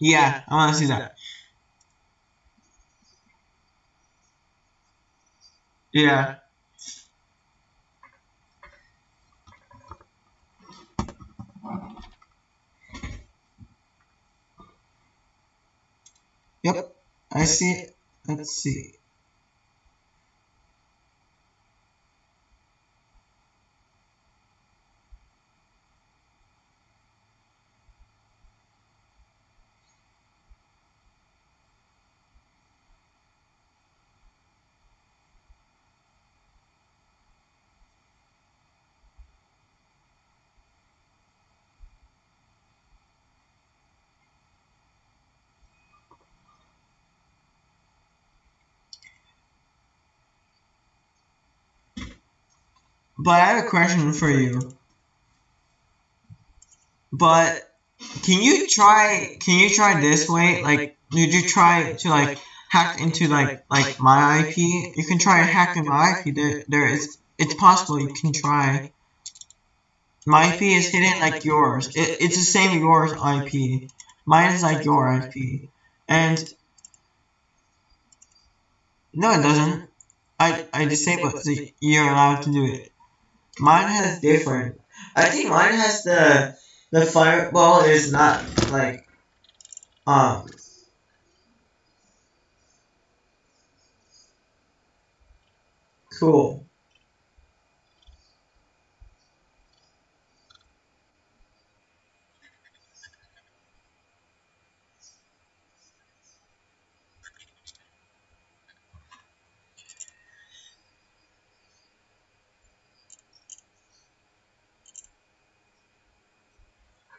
Yeah, I want to see that. Yeah. Yep, I see it. Let's see. But I have a question for you. But can you try can you try this way? Like did you try to like hack into like like my IP? You can try hacking my IP. There there is it's possible you can try. My IP is hidden like yours. It, it's the same yours IP. Mine is like your IP. And no it doesn't. I I disabled so you're allowed to do it. Mine has different. I think mine has the the fireball is not like um cool.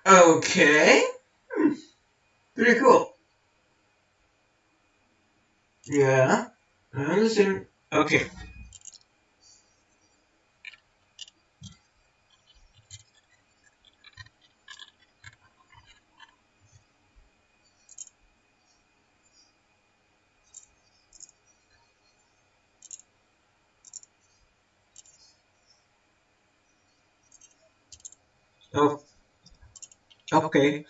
Okay. Hmm. Pretty cool. Yeah. I understand. Okay. Oh. Okay.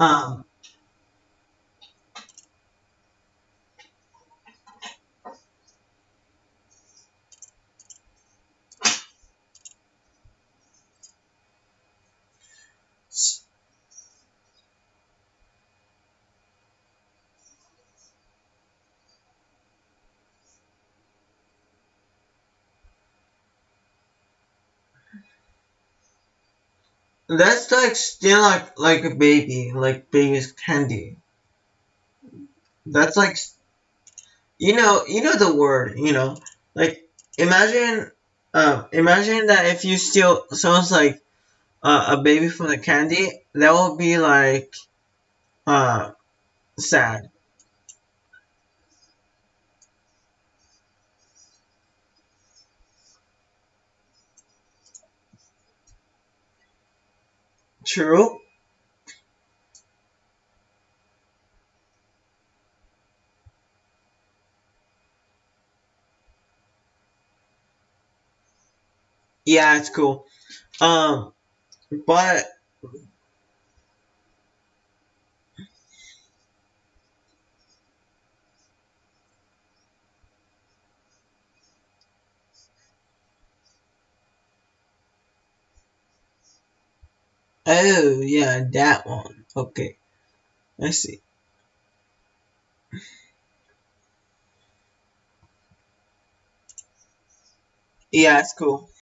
Um. That's like still like like a baby, like baby's candy. That's like you know you know the word you know like imagine uh, imagine that if you steal someone's like uh, a baby from the candy that will be like uh sad. True. Yeah, it's cool. Um, but oh yeah, that one. Okay, I see. Yeah, it's cool.